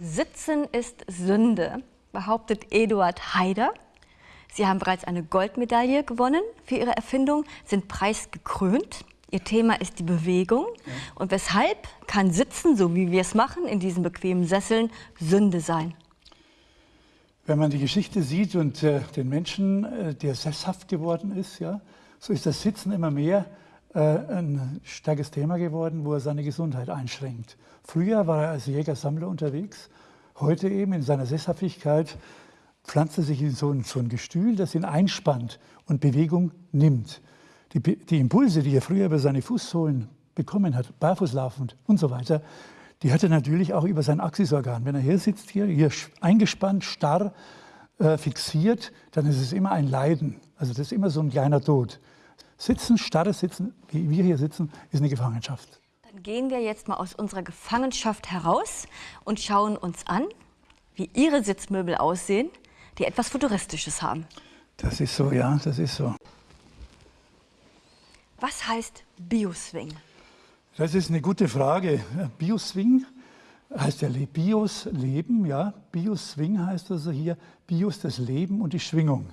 Sitzen ist Sünde, behauptet Eduard Haider. Sie haben bereits eine Goldmedaille gewonnen für Ihre Erfindung, sind preisgekrönt. Ihr Thema ist die Bewegung. Und weshalb kann Sitzen, so wie wir es machen, in diesen bequemen Sesseln, Sünde sein? Wenn man die Geschichte sieht und äh, den Menschen, äh, der sesshaft geworden ist, ja, so ist das Sitzen immer mehr ein starkes Thema geworden, wo er seine Gesundheit einschränkt. Früher war er als Jäger-Sammler unterwegs, heute eben in seiner Sesshaftigkeit pflanzt er sich in so ein, so ein Gestühl, das ihn einspannt und Bewegung nimmt. Die, die Impulse, die er früher über seine Fußsohlen bekommen hat, barfußlaufend und so weiter, die hat er natürlich auch über sein Axisorgan. Wenn er hier sitzt, hier, hier eingespannt, starr, äh, fixiert, dann ist es immer ein Leiden. Also das ist immer so ein kleiner Tod. Sitzen, starres Sitzen, wie wir hier sitzen, ist eine Gefangenschaft. Dann gehen wir jetzt mal aus unserer Gefangenschaft heraus und schauen uns an, wie Ihre Sitzmöbel aussehen, die etwas Futuristisches haben. Das ist so, ja, das ist so. Was heißt Bioswing? Das ist eine gute Frage. Bioswing heißt ja Bios, Leben, ja. Bioswing heißt also hier Bios, das Leben und die Schwingung.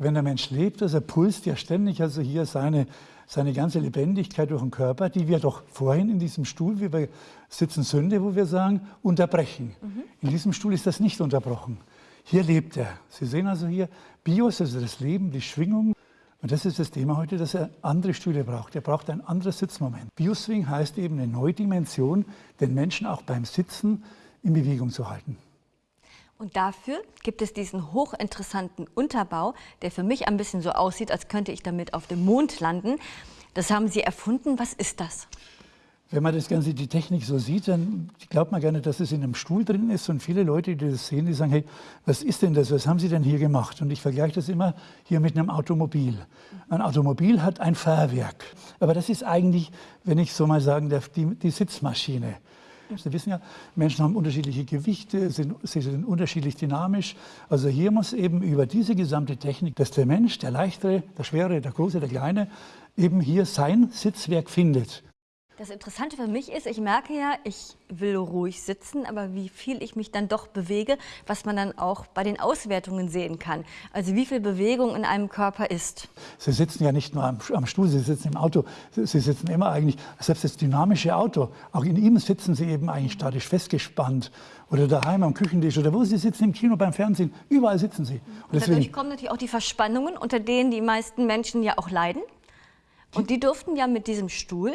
Wenn der Mensch lebt, also pulst ja ständig also hier seine, seine ganze Lebendigkeit durch den Körper, die wir doch vorhin in diesem Stuhl, wie wir sitzen Sünde, wo wir sagen, unterbrechen. Mhm. In diesem Stuhl ist das nicht unterbrochen. Hier lebt er. Sie sehen also hier Bios, also das Leben, die Schwingung. Und das ist das Thema heute, dass er andere Stühle braucht. Er braucht ein anderes Sitzmoment. Bioswing heißt eben eine neue Dimension, den Menschen auch beim Sitzen in Bewegung zu halten. Und dafür gibt es diesen hochinteressanten Unterbau, der für mich ein bisschen so aussieht, als könnte ich damit auf dem Mond landen. Das haben Sie erfunden. Was ist das? Wenn man das Ganze, die Technik so sieht, dann glaubt man gerne, dass es in einem Stuhl drin ist. Und viele Leute, die das sehen, die sagen, hey, was ist denn das? Was haben Sie denn hier gemacht? Und ich vergleiche das immer hier mit einem Automobil. Ein Automobil hat ein Fahrwerk. Aber das ist eigentlich, wenn ich so mal sagen darf, die, die Sitzmaschine. Sie wissen ja, Menschen haben unterschiedliche Gewichte, sind, sie sind unterschiedlich dynamisch. Also hier muss eben über diese gesamte Technik, dass der Mensch, der Leichtere, der Schwere, der Große, der Kleine, eben hier sein Sitzwerk findet. Das Interessante für mich ist, ich merke ja, ich will ruhig sitzen, aber wie viel ich mich dann doch bewege, was man dann auch bei den Auswertungen sehen kann. Also wie viel Bewegung in einem Körper ist. Sie sitzen ja nicht nur am, am Stuhl, Sie sitzen im Auto. Sie, Sie sitzen immer eigentlich, selbst das dynamische Auto, auch in ihm sitzen Sie eben eigentlich statisch festgespannt. Oder daheim am Küchentisch oder wo Sie sitzen, im Kino, beim Fernsehen, überall sitzen Sie. Und, Und deswegen, dadurch kommen natürlich auch die Verspannungen, unter denen die meisten Menschen ja auch leiden. Und die durften ja mit diesem Stuhl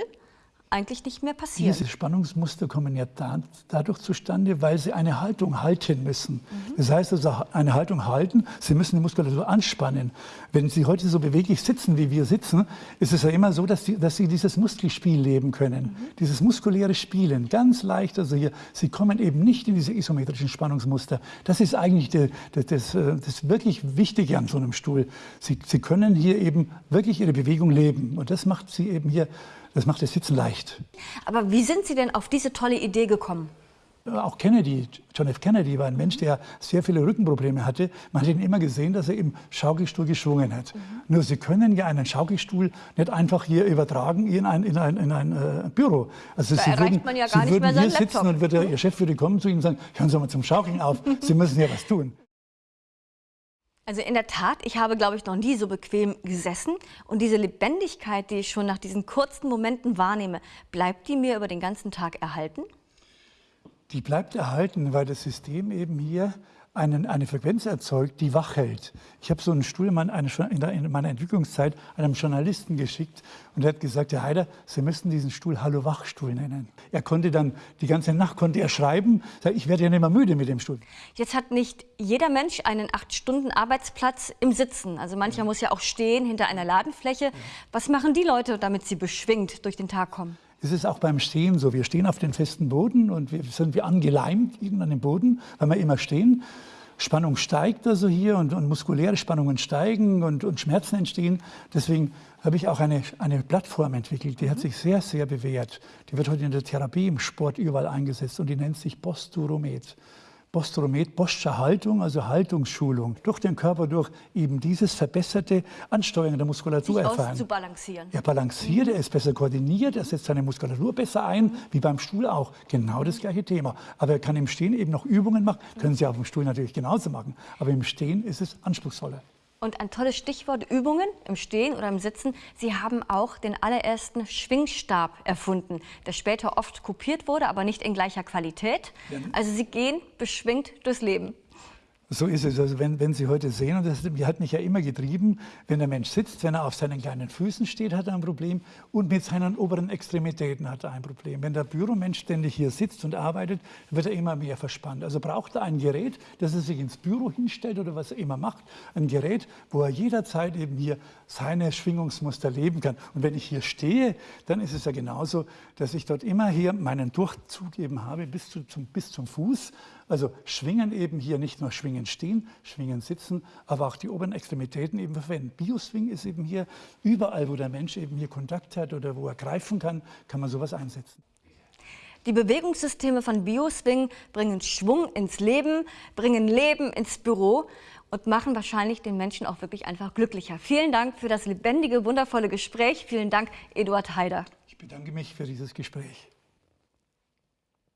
eigentlich nicht mehr passieren. Diese Spannungsmuster kommen ja da, dadurch zustande, weil sie eine Haltung halten müssen. Mhm. Das heißt also, eine Haltung halten, sie müssen die Muskulatur anspannen. Wenn sie heute so beweglich sitzen, wie wir sitzen, ist es ja immer so, dass, die, dass sie dieses Muskelspiel leben können. Mhm. Dieses muskuläre Spielen, ganz leicht. Also hier, sie kommen eben nicht in diese isometrischen Spannungsmuster. Das ist eigentlich die, das, das, äh, das wirklich Wichtige an so einem Stuhl. Sie, sie können hier eben wirklich ihre Bewegung leben. Und das macht sie eben hier das macht das Sitzen leicht. Aber wie sind Sie denn auf diese tolle Idee gekommen? Auch Kennedy, John F. Kennedy war ein Mensch, der sehr viele Rückenprobleme hatte. Man hat ihn immer gesehen, dass er im Schaukelstuhl geschwungen hat. Mhm. Nur Sie können ja einen Schaukelstuhl nicht einfach hier übertragen in ein, in ein, in ein äh, Büro. Also da Sie würden, man ja gar Sie würden hier Laptop. sitzen und der, Ihr Chef würde kommen zu Ihnen und sagen, hören Sie mal zum Schaukeln auf, Sie müssen ja was tun. Also in der Tat, ich habe, glaube ich, noch nie so bequem gesessen. Und diese Lebendigkeit, die ich schon nach diesen kurzen Momenten wahrnehme, bleibt die mir über den ganzen Tag erhalten? Die bleibt erhalten, weil das System eben hier einen, eine Frequenz erzeugt, die wach hält. Ich habe so einen Stuhl in meiner Entwicklungszeit einem Journalisten geschickt und er hat gesagt, Herr Heider, Sie müssten diesen Stuhl Hallo-Wach-Stuhl nennen. Er konnte dann, die ganze Nacht konnte er schreiben, ich werde ja nicht mehr müde mit dem Stuhl. Jetzt hat nicht jeder Mensch einen acht Stunden Arbeitsplatz im Sitzen. Also mancher ja. muss ja auch stehen hinter einer Ladenfläche. Ja. Was machen die Leute, damit sie beschwingt durch den Tag kommen? Das ist auch beim Stehen so. Wir stehen auf den festen Boden und wir sind wie angeleimt an den Boden, weil wir immer stehen. Spannung steigt also hier und, und muskuläre Spannungen steigen und, und, Schmerzen entstehen. Deswegen habe ich auch eine, eine Plattform entwickelt, die hat sich sehr, sehr bewährt. Die wird heute in der Therapie, im Sport überall eingesetzt und die nennt sich Posturomet. Postromet, Boscher Haltung, also Haltungsschulung, durch den Körper durch eben dieses verbesserte Ansteuern der Muskulatur Sich erfahren. zu balancieren. Er balanciert, er ist besser koordiniert, er setzt seine Muskulatur besser ein, wie beim Stuhl auch. Genau das gleiche Thema. Aber er kann im Stehen eben noch Übungen machen, können Sie auf dem Stuhl natürlich genauso machen. Aber im Stehen ist es anspruchsvoller. Und ein tolles Stichwort Übungen im Stehen oder im Sitzen. Sie haben auch den allerersten Schwingstab erfunden, der später oft kopiert wurde, aber nicht in gleicher Qualität. Also Sie gehen beschwingt durchs Leben. So ist es. Also wenn, wenn Sie heute sehen, und das hat mich ja immer getrieben, wenn der Mensch sitzt, wenn er auf seinen kleinen Füßen steht, hat er ein Problem und mit seinen oberen Extremitäten hat er ein Problem. Wenn der Büromensch ständig hier sitzt und arbeitet, wird er immer mehr verspannt. Also braucht er ein Gerät, das er sich ins Büro hinstellt oder was er immer macht. Ein Gerät, wo er jederzeit eben hier seine Schwingungsmuster leben kann. Und wenn ich hier stehe, dann ist es ja genauso, dass ich dort immer hier meinen Durchzug eben habe bis, zu, zum, bis zum Fuß. Also schwingen eben hier nicht nur schwingen stehen, schwingen sitzen, aber auch die oberen Extremitäten eben verwenden. Bioswing ist eben hier überall, wo der Mensch eben hier Kontakt hat oder wo er greifen kann, kann man sowas einsetzen. Die Bewegungssysteme von Bioswing bringen Schwung ins Leben, bringen Leben ins Büro und machen wahrscheinlich den Menschen auch wirklich einfach glücklicher. Vielen Dank für das lebendige, wundervolle Gespräch. Vielen Dank, Eduard Haider. Ich bedanke mich für dieses Gespräch.